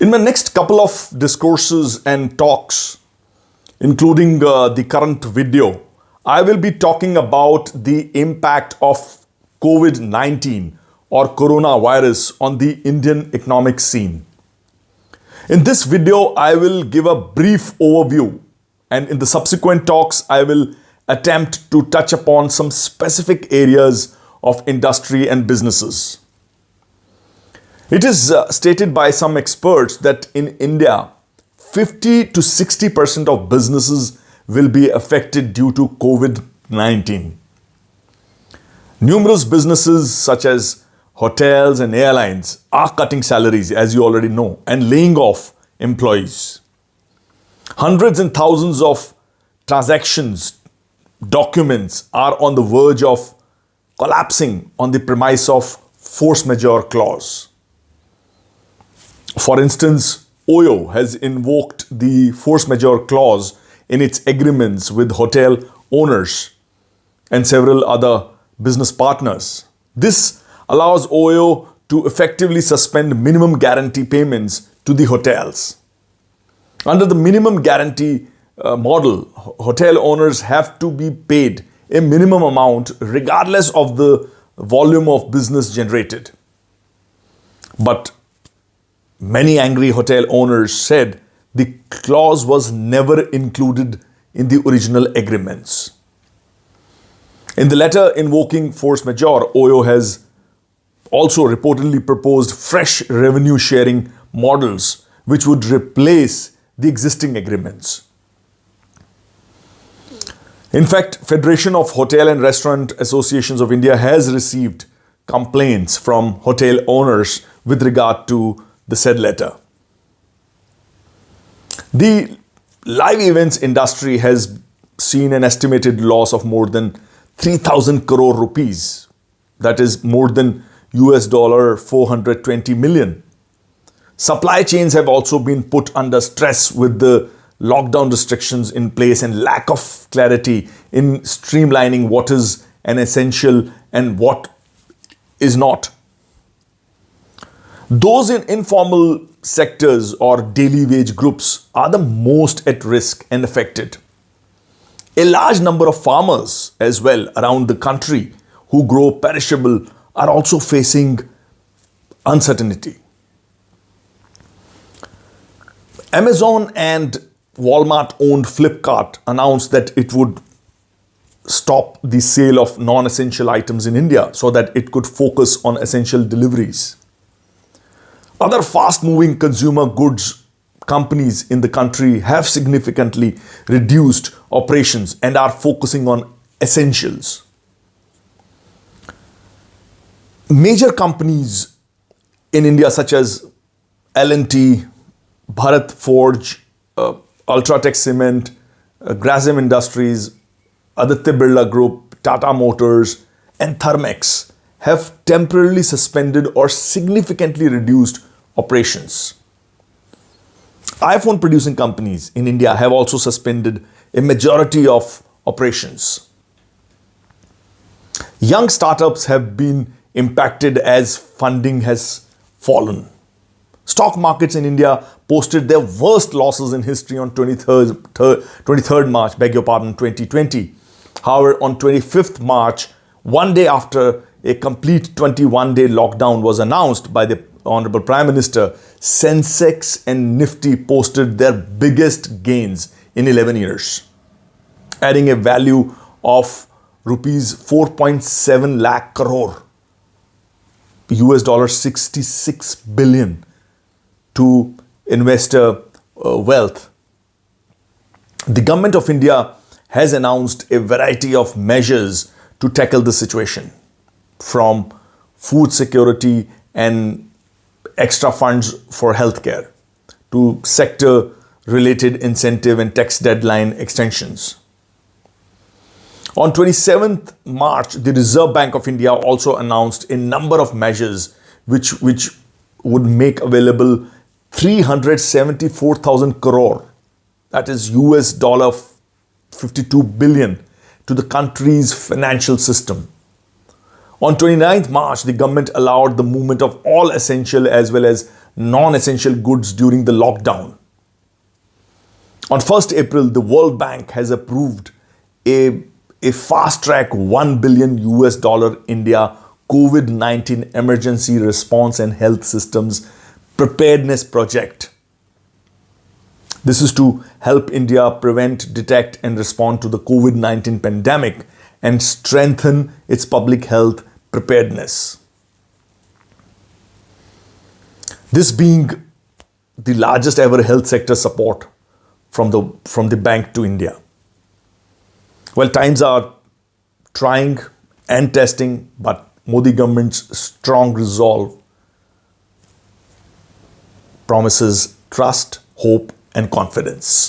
In my next couple of discourses and talks, including uh, the current video, I will be talking about the impact of COVID-19 or coronavirus on the Indian economic scene. In this video, I will give a brief overview and in the subsequent talks, I will attempt to touch upon some specific areas of industry and businesses. It is uh, stated by some experts that in India, 50 to 60% of businesses will be affected due to COVID-19. Numerous businesses such as hotels and airlines are cutting salaries, as you already know, and laying off employees. Hundreds and thousands of transactions, documents are on the verge of collapsing on the premise of force majeure clause. For instance, OYO has invoked the force majeure clause in its agreements with hotel owners and several other business partners. This allows OYO to effectively suspend minimum guarantee payments to the hotels. Under the minimum guarantee uh, model, hotel owners have to be paid a minimum amount regardless of the volume of business generated. But Many angry hotel owners said the clause was never included in the original agreements. In the letter invoking force majeure, OYO has also reportedly proposed fresh revenue sharing models which would replace the existing agreements. In fact, Federation of Hotel and Restaurant Associations of India has received complaints from hotel owners with regard to the said letter. The live events industry has seen an estimated loss of more than 3000 crore rupees. That is more than US dollar 420 million. Supply chains have also been put under stress with the lockdown restrictions in place and lack of clarity in streamlining what is an essential and what is not. Those in informal sectors or daily wage groups are the most at risk and affected. A large number of farmers as well around the country who grow perishable are also facing uncertainty. Amazon and Walmart owned Flipkart announced that it would stop the sale of non-essential items in India so that it could focus on essential deliveries. Other fast-moving consumer goods companies in the country have significantly reduced operations and are focusing on essentials. Major companies in India such as L&T, Bharat Forge, uh, Ultratech Cement, uh, Industries, Aditya Birla Group, Tata Motors and Thermax have temporarily suspended or significantly reduced operations. iPhone producing companies in India have also suspended a majority of operations. Young startups have been impacted as funding has fallen. Stock markets in India posted their worst losses in history on 23rd, 23rd March, beg your pardon, 2020. However, on 25th March, one day after a complete 21-day lockdown was announced by the Honorable Prime Minister, Sensex and Nifty posted their biggest gains in 11 years, adding a value of rupees 4.7 lakh crore, US dollar 66 billion to investor uh, wealth. The government of India has announced a variety of measures to tackle the situation from food security and extra funds for healthcare, to sector related incentive and tax deadline extensions. On 27th March, the Reserve Bank of India also announced a number of measures which, which would make available 374,000 crore, that is US dollar 52 billion, to the country's financial system. On 29th March, the government allowed the movement of all essential as well as non-essential goods during the lockdown. On 1st April, the World Bank has approved a, a fast track 1 billion US dollar India COVID 19 emergency response and health systems preparedness project. This is to help India prevent, detect, and respond to the COVID 19 pandemic and strengthen its public health preparedness. This being the largest ever health sector support from the, from the bank to India. Well, times are trying and testing, but Modi government's strong resolve promises trust, hope, and confidence.